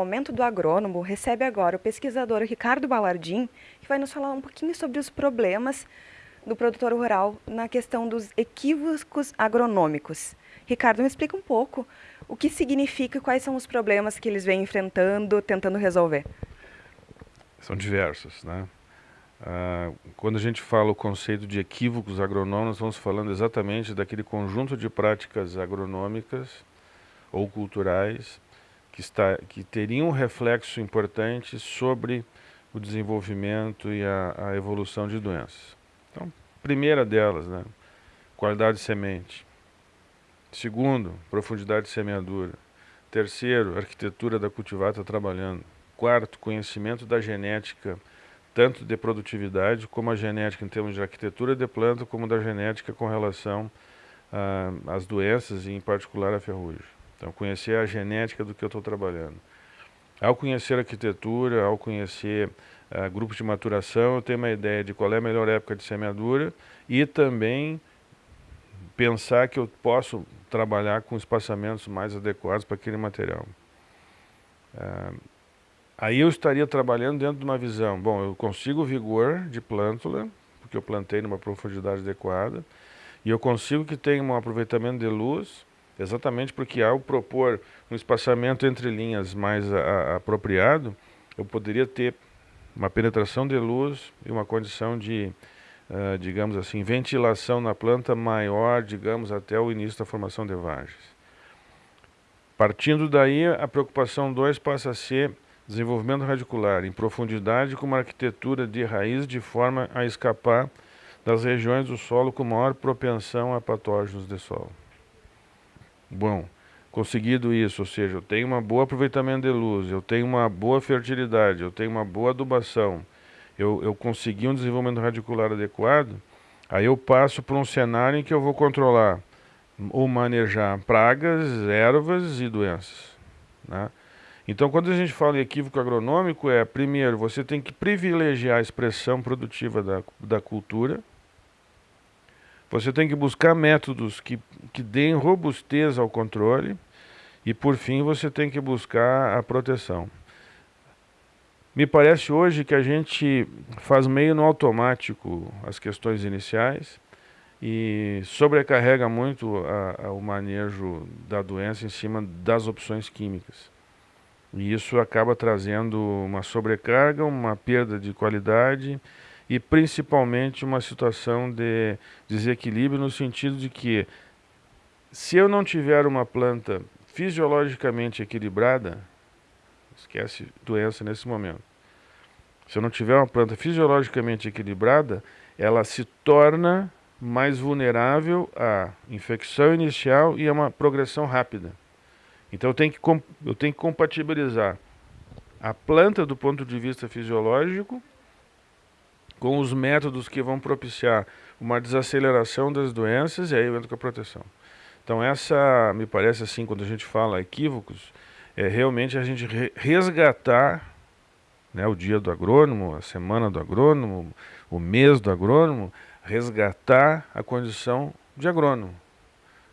Momento do Agrônomo recebe agora o pesquisador Ricardo Balardim, que vai nos falar um pouquinho sobre os problemas do produtor rural na questão dos equívocos agronômicos. Ricardo, me explica um pouco o que significa e quais são os problemas que eles vêm enfrentando, tentando resolver. São diversos, né? Ah, quando a gente fala o conceito de equívocos agronômicos, estamos falando exatamente daquele conjunto de práticas agronômicas ou culturais que, está, que teriam um reflexo importante sobre o desenvolvimento e a, a evolução de doenças. Então, primeira delas, né, qualidade de semente. Segundo, profundidade de semeadura. Terceiro, arquitetura da cultivata trabalhando. Quarto, conhecimento da genética, tanto de produtividade como a genética em termos de arquitetura de planta, como da genética com relação ah, às doenças e em particular a ferrugem. Então, conhecer a genética do que eu estou trabalhando. Ao conhecer arquitetura, ao conhecer uh, grupos de maturação, eu tenho uma ideia de qual é a melhor época de semeadura e também pensar que eu posso trabalhar com espaçamentos mais adequados para aquele material. Uh, aí eu estaria trabalhando dentro de uma visão, bom, eu consigo vigor de plântula, porque eu plantei numa profundidade adequada, e eu consigo que tenha um aproveitamento de luz, Exatamente porque ao propor um espaçamento entre linhas mais a, a, apropriado, eu poderia ter uma penetração de luz e uma condição de, uh, digamos assim, ventilação na planta maior, digamos, até o início da formação de vagens. Partindo daí, a preocupação 2 passa a ser desenvolvimento radicular, em profundidade com uma arquitetura de raiz de forma a escapar das regiões do solo com maior propensão a patógenos de solo. Bom, conseguido isso, ou seja, eu tenho um bom aproveitamento de luz, eu tenho uma boa fertilidade, eu tenho uma boa adubação, eu, eu consegui um desenvolvimento radicular adequado, aí eu passo para um cenário em que eu vou controlar ou manejar pragas, ervas e doenças. Né? Então, quando a gente fala em equívoco agronômico, é, primeiro, você tem que privilegiar a expressão produtiva da, da cultura, você tem que buscar métodos que, que deem robustez ao controle e, por fim, você tem que buscar a proteção. Me parece hoje que a gente faz meio no automático as questões iniciais e sobrecarrega muito a, a, o manejo da doença em cima das opções químicas. E isso acaba trazendo uma sobrecarga, uma perda de qualidade e principalmente uma situação de desequilíbrio no sentido de que se eu não tiver uma planta fisiologicamente equilibrada, esquece doença nesse momento. Se eu não tiver uma planta fisiologicamente equilibrada, ela se torna mais vulnerável à infecção inicial e a uma progressão rápida. Então eu tenho que, eu tenho que compatibilizar a planta do ponto de vista fisiológico com os métodos que vão propiciar uma desaceleração das doenças e aí eu entro com a proteção. Então essa, me parece assim, quando a gente fala equívocos, é realmente a gente resgatar né, o dia do agrônomo, a semana do agrônomo, o mês do agrônomo, resgatar a condição de agrônomo.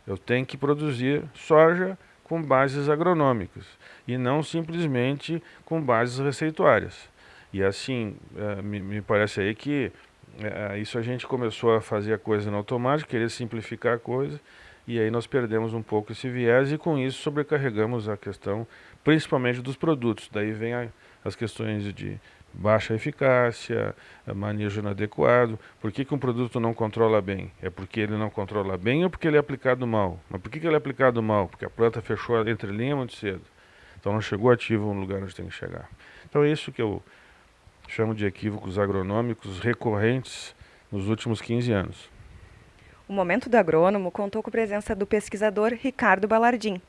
Eu tenho que produzir soja com bases agronômicas e não simplesmente com bases receituárias. E assim, é, me, parece aí que é, isso a gente começou a fazer a coisa no automático, querer simplificar a coisa, e aí nós perdemos um pouco esse viés e com isso sobrecarregamos a questão, principalmente dos produtos. Daí vem a, as questões de baixa eficácia, manejo inadequado. Por que, que um produto não controla bem? É porque ele não controla bem ou porque ele é aplicado mal? Mas por que, que ele é aplicado mal? Porque a planta fechou a entrelinha muito cedo. Então não chegou ativo no lugar onde tem que chegar. Então é isso que eu chamo de equívocos agronômicos recorrentes nos últimos 15 anos. O Momento do Agrônomo contou com a presença do pesquisador Ricardo Balardim.